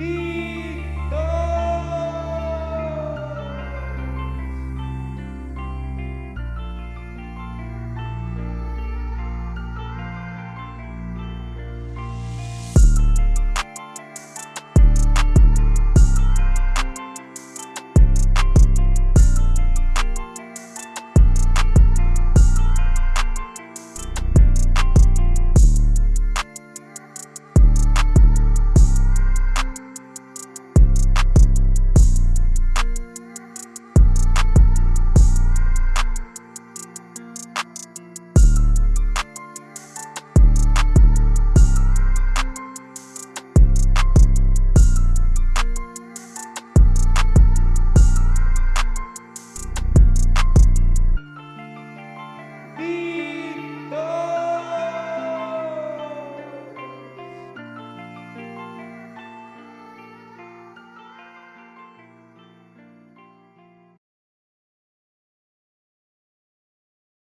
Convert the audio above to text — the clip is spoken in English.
He